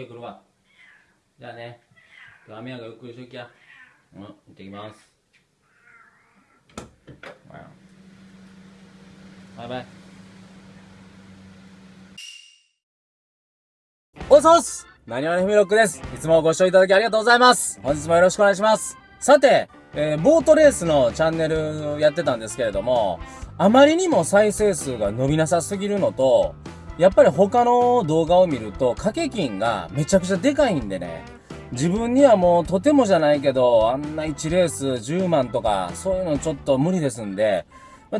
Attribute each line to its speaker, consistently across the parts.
Speaker 1: てくるわじゃあね今日は宮がゆっくりしときやうん行ってきますバイバイおはようございます何わのふみろっくです。いつもご視聴いただきありがとうございます。本日もよろしくお願いします。さて、えー、ボートレースのチャンネルやってたんですけれども、あまりにも再生数が伸びなさすぎるのと、やっぱり他の動画を見ると、掛け金がめちゃくちゃでかいんでね、自分にはもうとてもじゃないけど、あんな1レース10万とか、そういうのちょっと無理ですんで、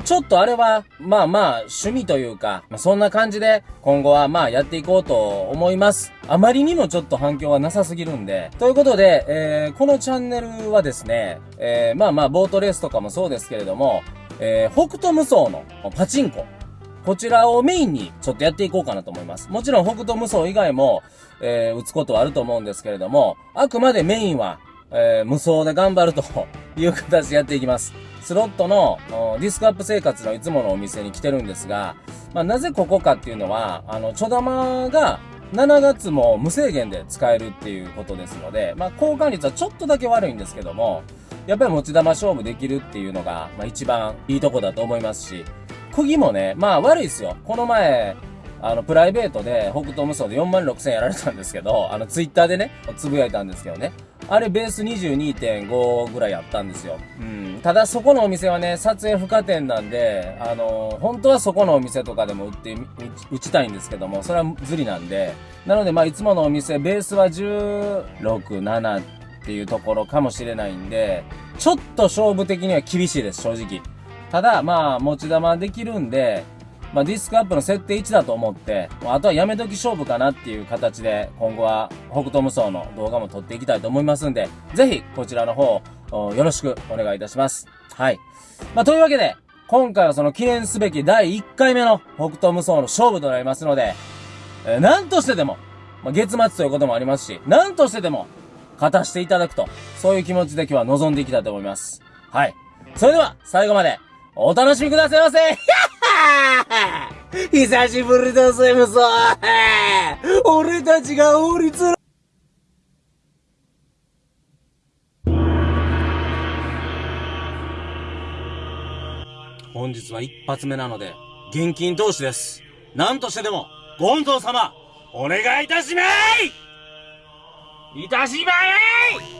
Speaker 1: ちょっとあれは、まあまあ、趣味というか、まあ、そんな感じで、今後はまあやっていこうと思います。あまりにもちょっと反響はなさすぎるんで。ということで、えー、このチャンネルはですね、えー、まあまあ、ボートレースとかもそうですけれども、えー、北斗無双のパチンコ。こちらをメインにちょっとやっていこうかなと思います。もちろん北斗無双以外も、えー、打つことはあると思うんですけれども、あくまでメインは、えー、無双で頑張るという形でやっていきます。スロットのディスクアップ生活のいつものお店に来てるんですが、まあ、なぜここかっていうのは、あの、ちょ玉が7月も無制限で使えるっていうことですので、まあ、交換率はちょっとだけ悪いんですけども、やっぱり持ち玉勝負できるっていうのが、まあ、一番いいとこだと思いますし、釘もね、まあ悪いですよ。この前、あの、プライベートで北斗無双で4万6千やられたんですけど、あの、ツイッターでね、つぶやいたんですけどね。あれベース22.5ぐらいあったんですよ。うん。ただそこのお店はね、撮影不可点なんで、あの本当はそこのお店とかでも売って、打ちたいんですけども、それはずりなんで、なのでまあいつものお店、ベースは16、7っていうところかもしれないんで、ちょっと勝負的には厳しいです、正直。ただ、まあ、持ち玉できるんで、まあ、ディスクアップの設定1だと思って、あとはやめとき勝負かなっていう形で、今後は北斗無双の動画も撮っていきたいと思いますんで、ぜひ、こちらの方、よろしくお願いいたします。はい。まあ、というわけで、今回はその記念すべき第1回目の北斗無双の勝負となりますので、えー、何としてでも、まあ、月末ということもありますし、何としてでも、勝たしていただくと、そういう気持ちで今日は臨んでいきたいと思います。はい。それでは、最後まで、お楽しみくださいませ。久しぶりだぜ、ムソ俺たちが法律の本日は一発目なので、現金投資です。何としてでも、ゴンゾー様、お願いいたしまいいたしまい。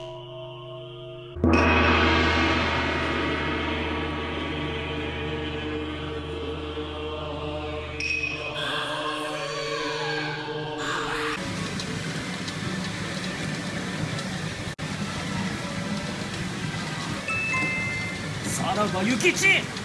Speaker 1: さらば諭吉。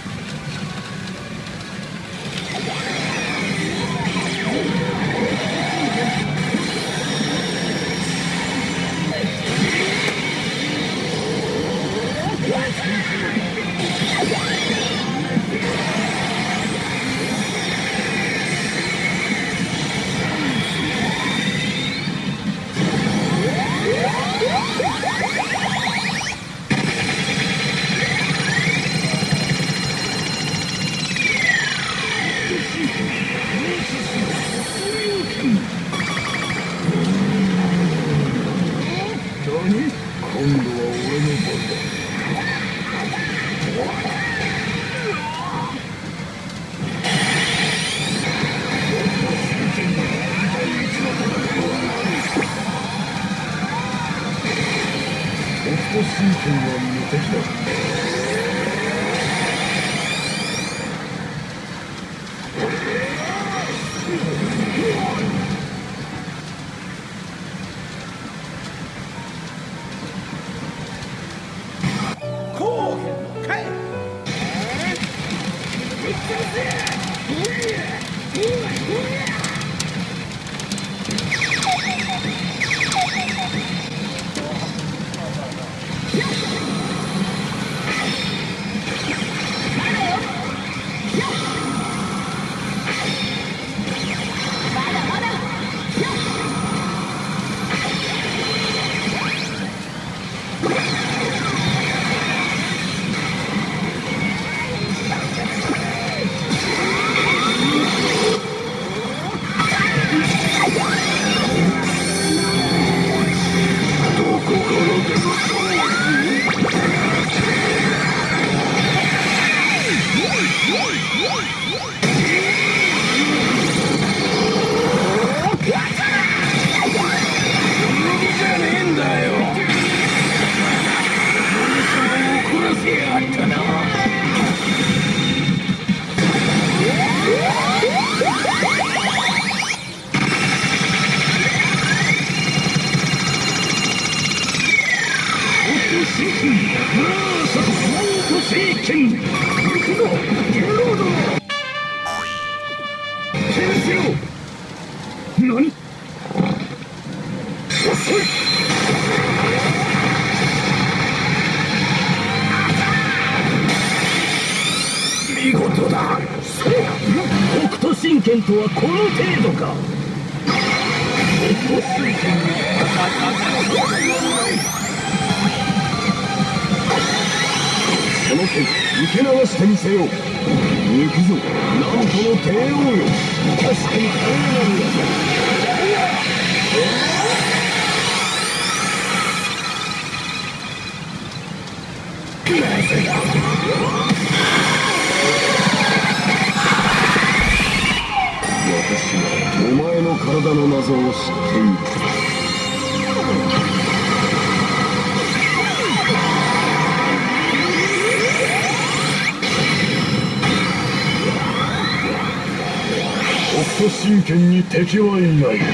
Speaker 1: 神
Speaker 2: 拳に敵はいない。激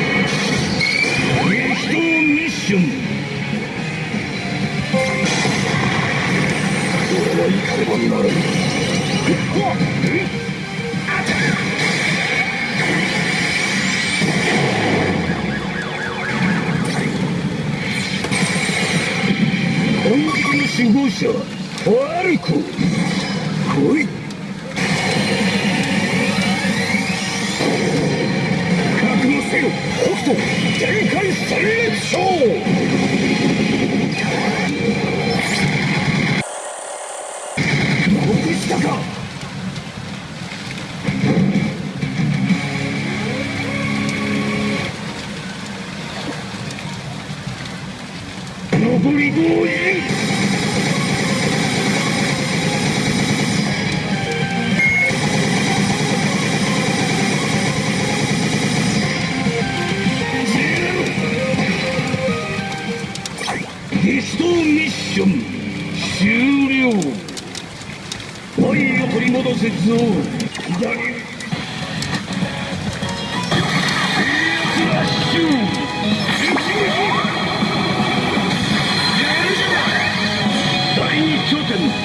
Speaker 2: 闘ミッション。俺は怒ればならぬ本気の守護者ファルコ。来い北斗天海戦列ミッション。終了。愛を取り戻せぞ左ラッシュ一撃第二拠点。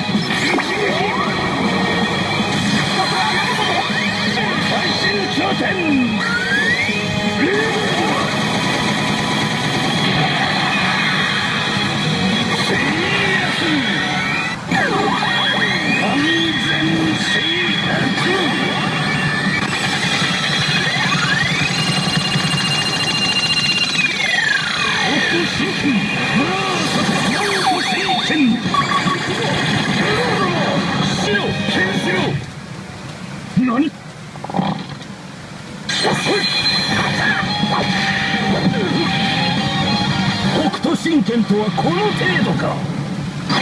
Speaker 2: 斗神拳とはこの程度か。北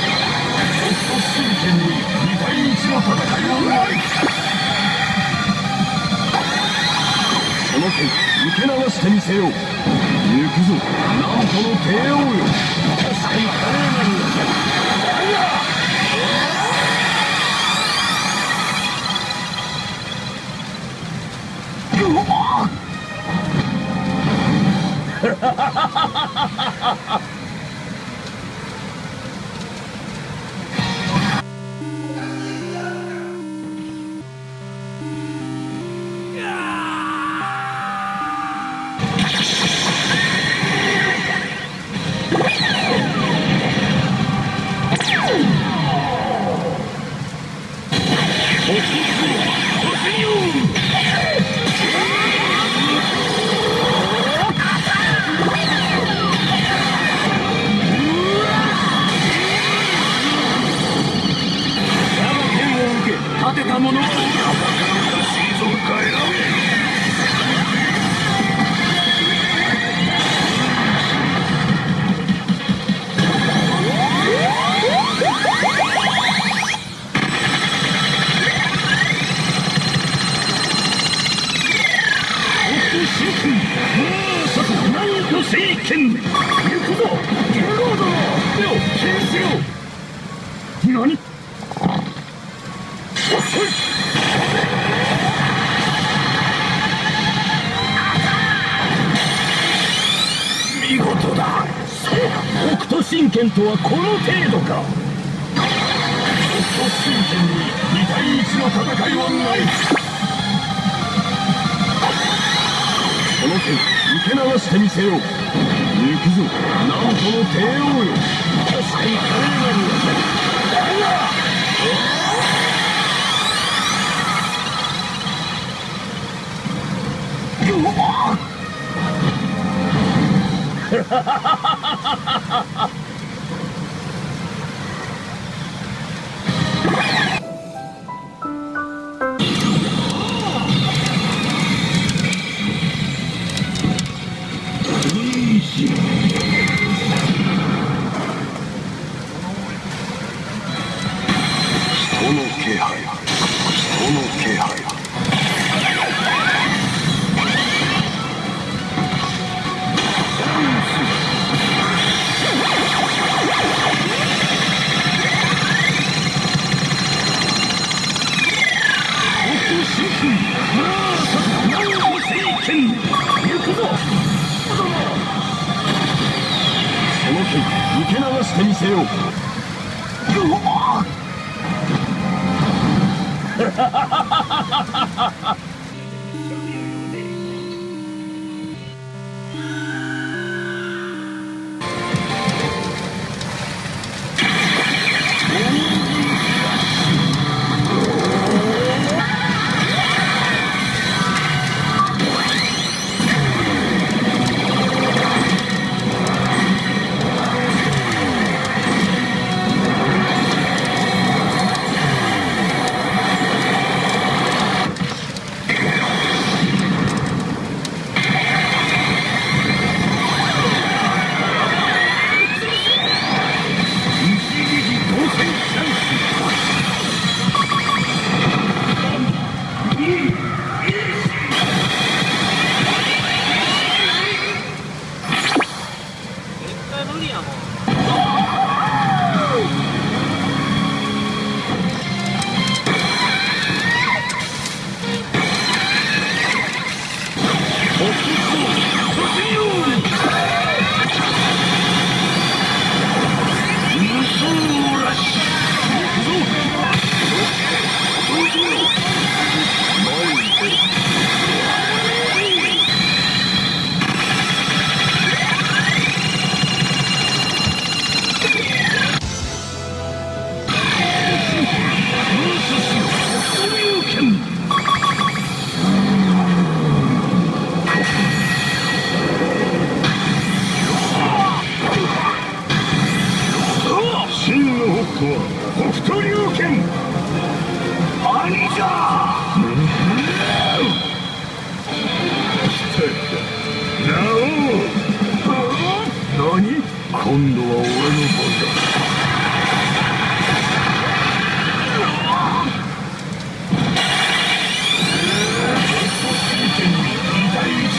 Speaker 2: 斗神剣に2対1の戦いはないその剣受け流してみせよう。行くぞ。なんとの帝王聖剣行くぞ殿を剣しろ何見事だ。そう北斗神拳とはこの手よ。行くぞ。の帝王よ。してみせよう。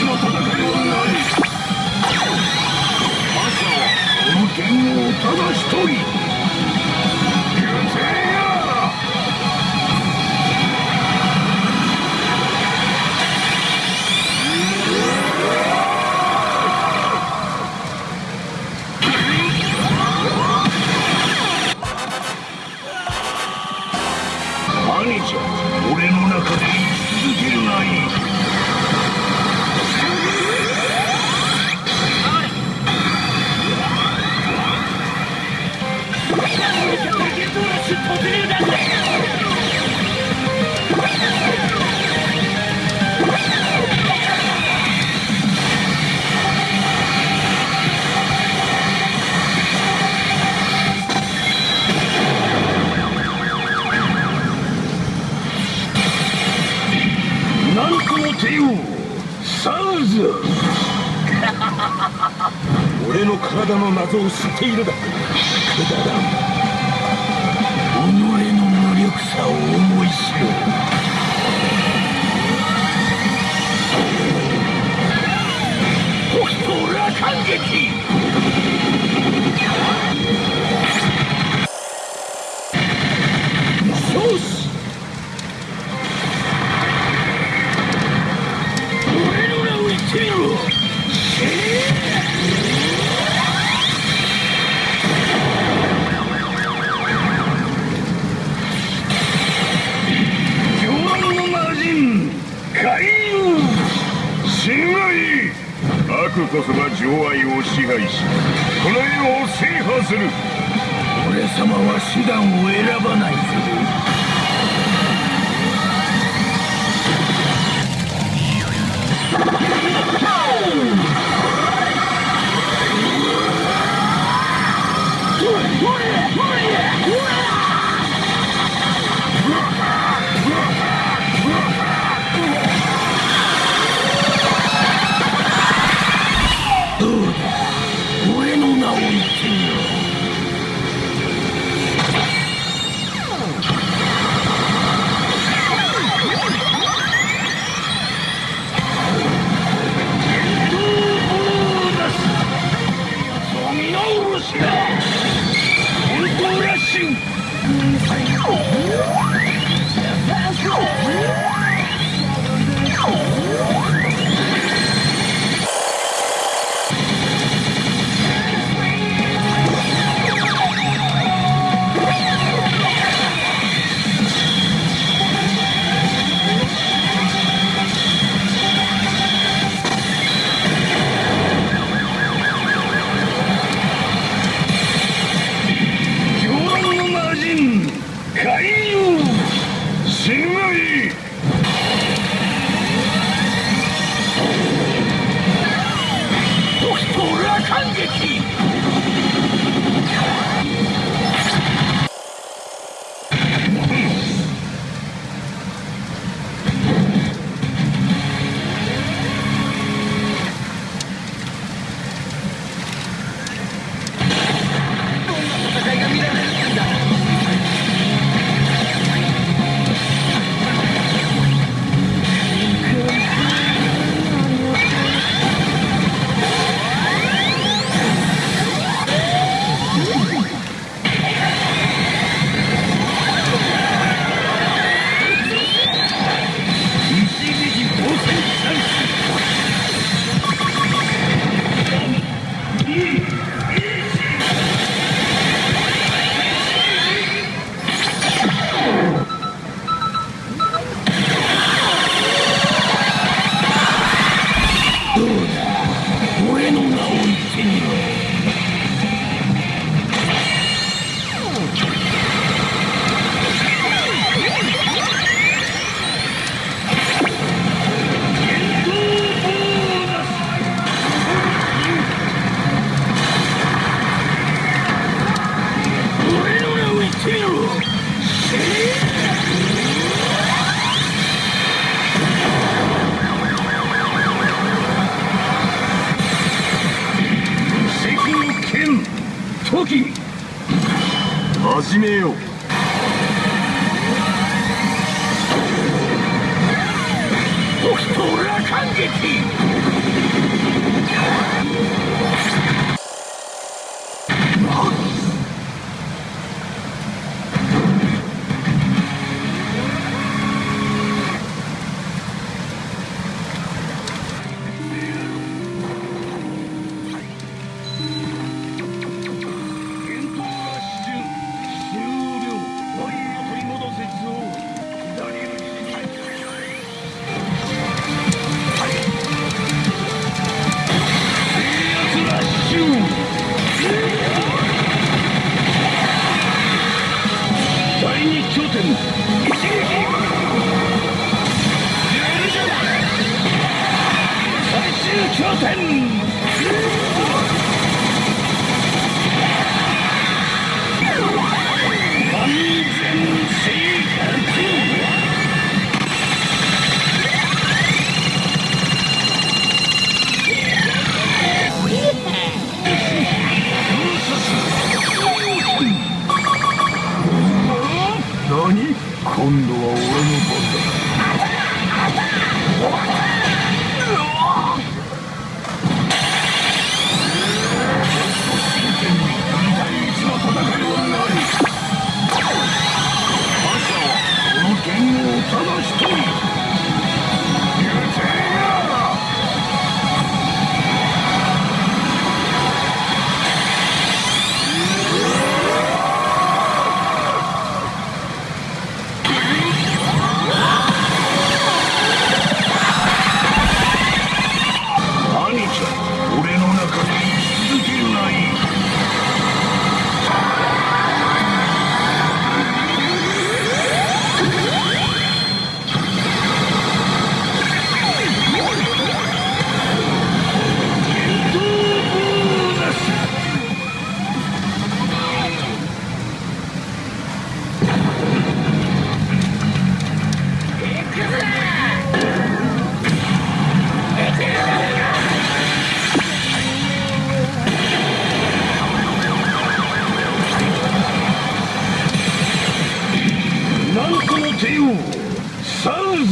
Speaker 2: の戦いはない。朝はこの剣をただ一人ているだ。始めよう。Kundo. Oh.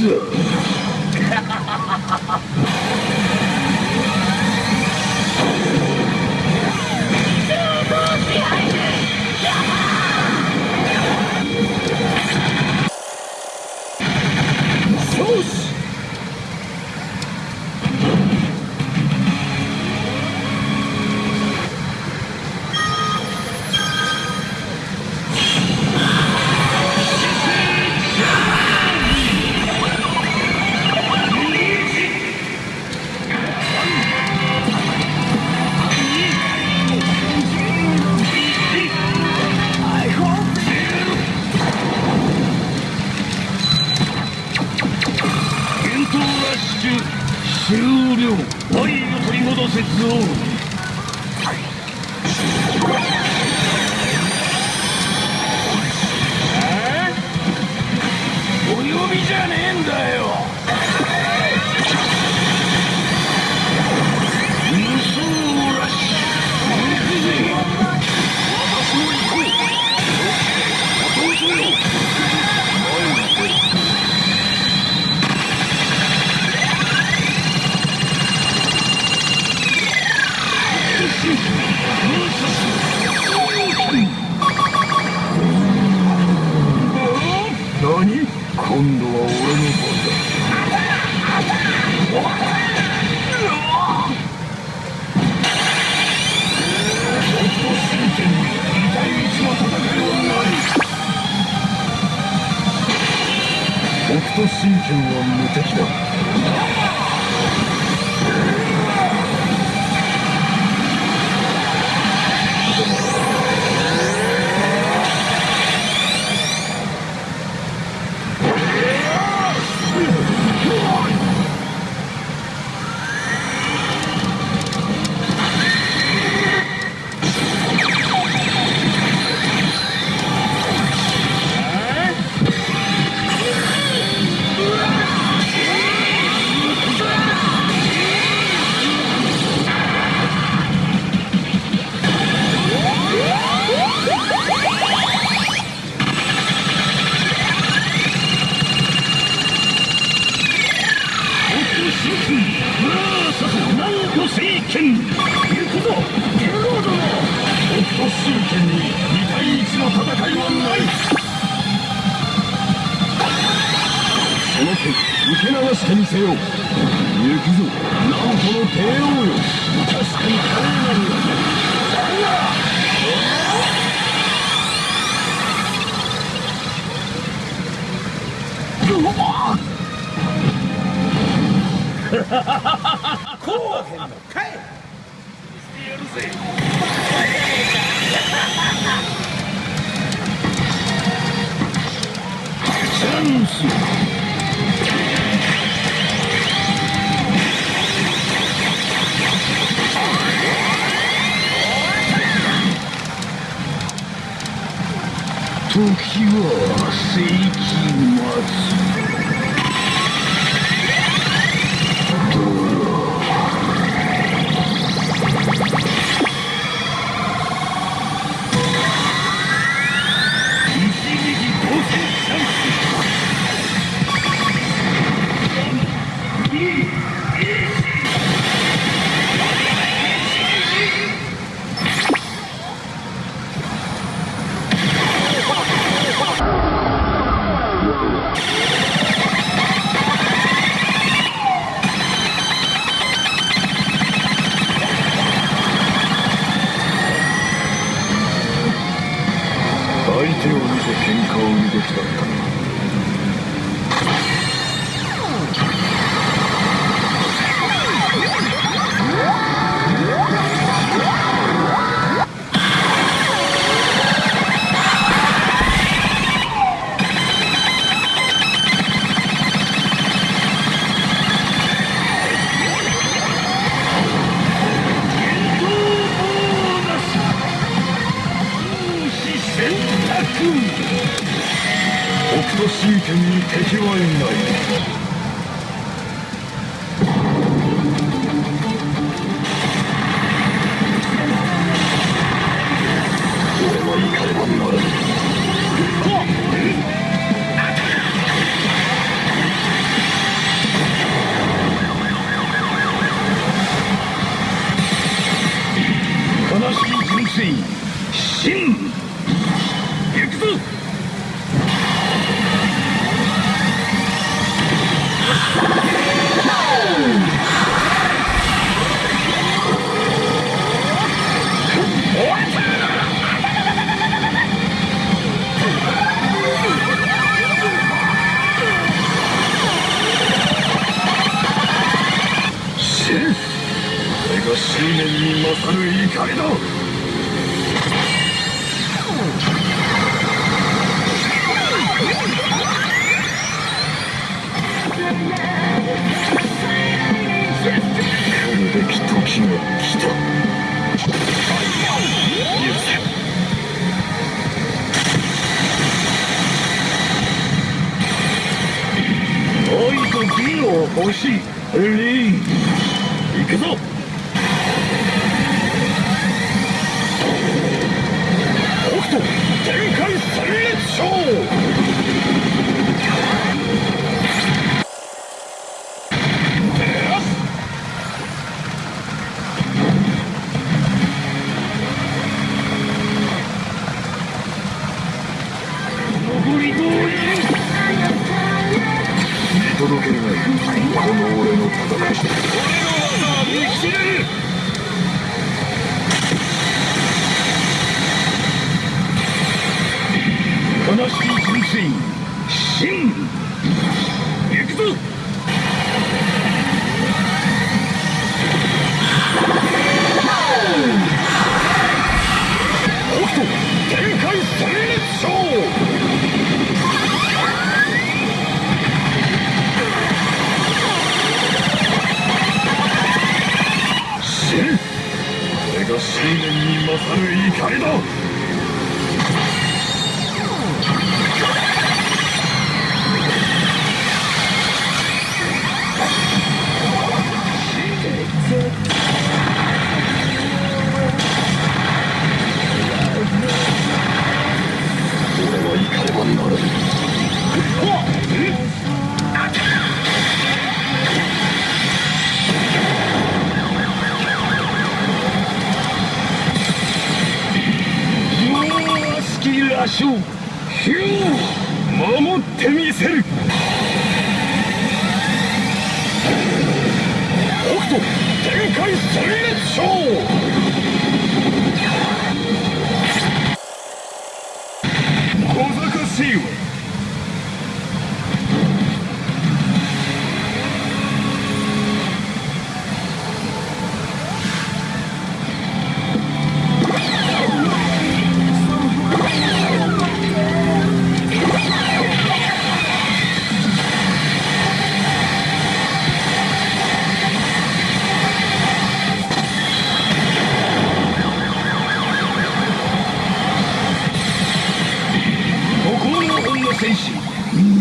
Speaker 2: よ敵星リン行
Speaker 3: くぞ。北斗天開三列勝。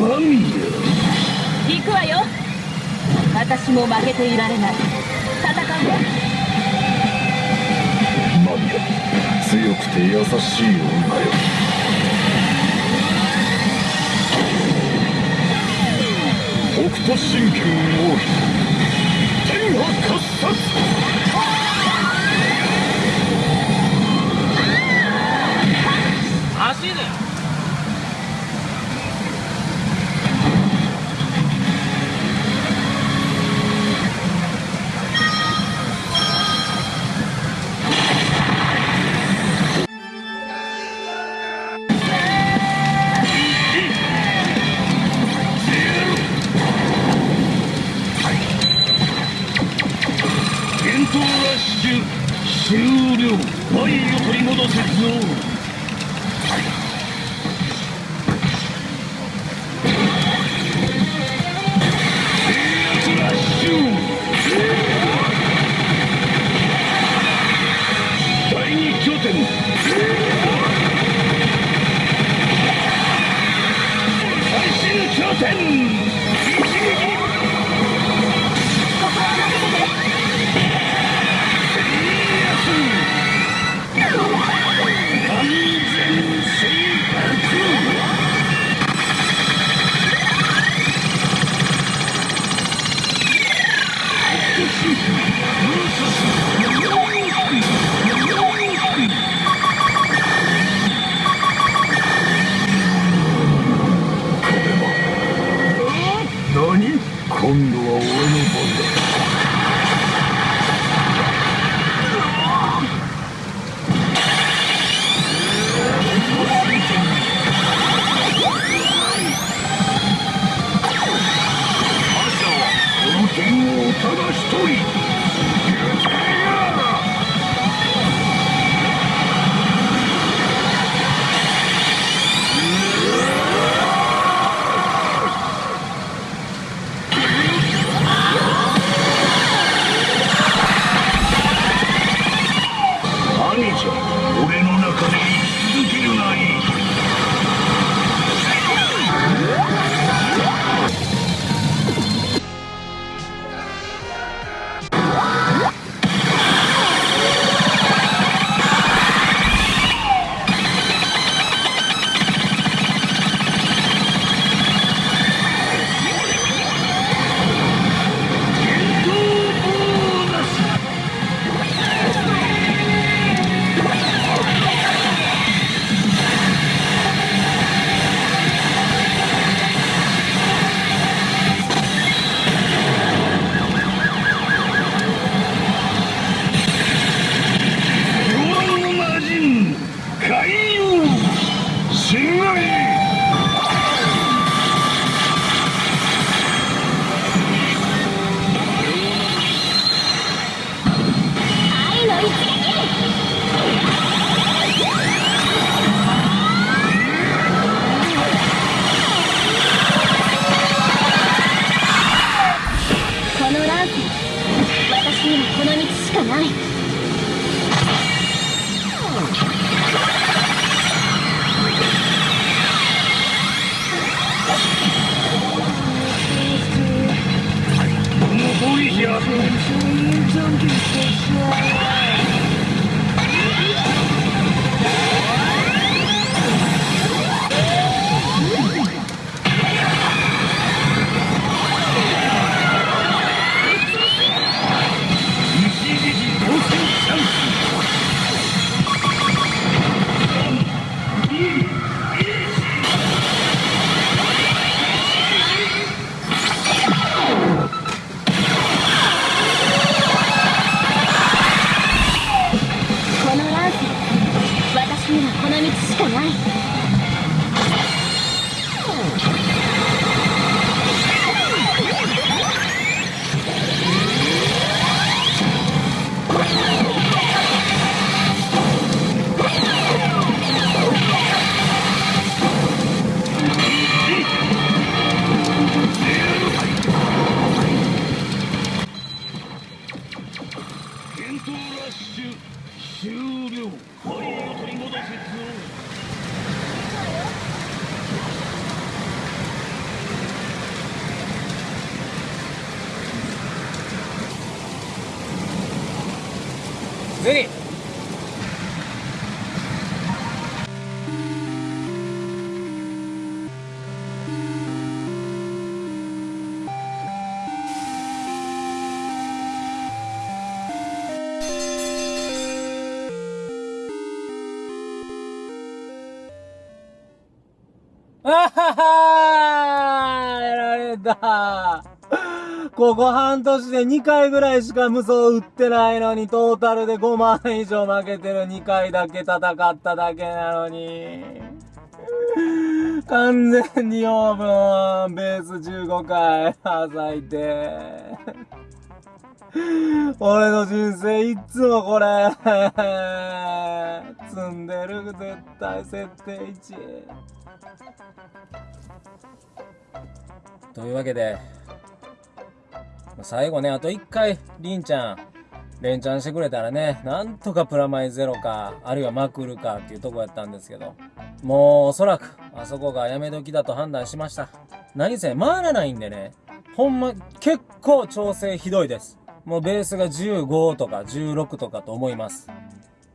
Speaker 3: まいよ。行くわ
Speaker 4: よ。私も負けていられない。戦うわ
Speaker 3: マミア強くて優しい女よ。北斗神拳を妃。天下喝殺。
Speaker 2: 走れ。あ終了ハリーを取り戻せぞ
Speaker 1: ゼ2回ぐらいしか無双売ってないのに、トータルで5万以上負けてる2回だけ戦っただけなのに。完全にオーブン、ベース15回、咲いて。俺の人生いっつもこれ、積んでる絶対設定1。というわけで、最後ね、あと一回、りんちゃん、連チャンしてくれたらね、なんとかプラマイゼロか、あるいはマクルかっていうとこやったんですけど、もうおそらく、あそこがやめ時だと判断しました。何せ、回らないんでね、ほんま、結構調整ひどいです。もうベースが15とか16とかと思います。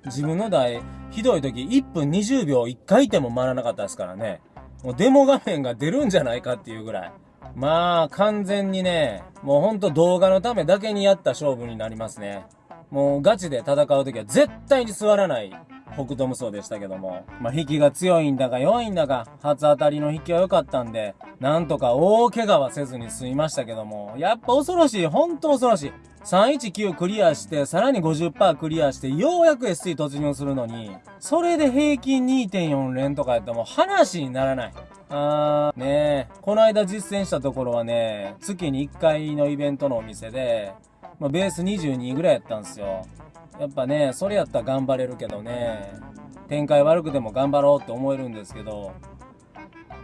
Speaker 1: 自分の台、ひどい時1分20秒1回転も回らなかったですからね。もうデモ画面が出るんじゃないかっていうぐらい。まあ、完全にね、もうほんと動画のためだけにやった勝負になりますね。もうガチで戦うときは絶対に座らない北斗無双でしたけども。まあ、引きが強いんだか弱いんだか、初当たりの引きは良かったんで、なんとか大怪我はせずに済みましたけども、やっぱ恐ろしい、ほんと恐ろしい。319クリアして、さらに50%クリアして、ようやく SC 突入するのに、それで平均2.4連とかやったらもう話にならない。あー、ねえ、この間実践したところはね、月に1回のイベントのお店で、まあ、ベース22ぐらいやったんですよ。やっぱね、それやったら頑張れるけどね、展開悪くても頑張ろうって思えるんですけど、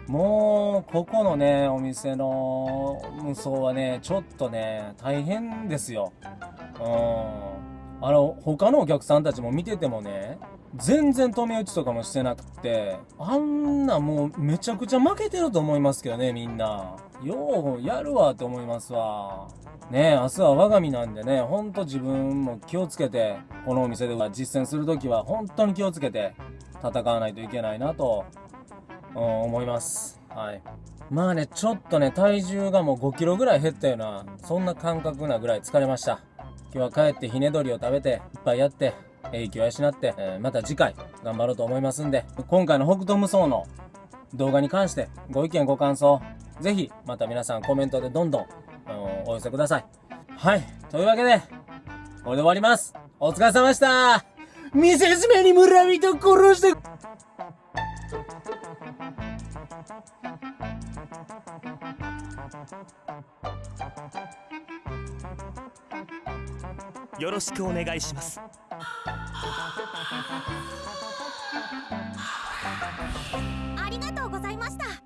Speaker 1: もう、ここのね、お店の無双はね、ちょっとね、大変ですよ。うん。あの、他のお客さんたちも見ててもね、全然止め打ちとかもしてなくて、あんなもうめちゃくちゃ負けてると思いますけどね、みんな。ようやるわって思いますわ。ね、明日は我が身なんでね、ほんと自分も気をつけて、このお店では実践するときは本当に気をつけて戦わないといけないなと、思います。はい。まあね、ちょっとね、体重がもう5キロぐらい減ったような、そんな感覚なぐらい疲れました。今日は帰ってひね鳥を食べて、いっぱいやって、英気を養って、えーまた次回頑張ろうと思いますんで、今回の北斗無双の動画に関してご意見ご感想、ぜひまた皆さんコメントでどんどん、お寄せください。はい。というわけで、これで終わります。お疲れ様でした見せしめに村人殺して
Speaker 5: よろしくお願いします。
Speaker 6: ありがとうございました。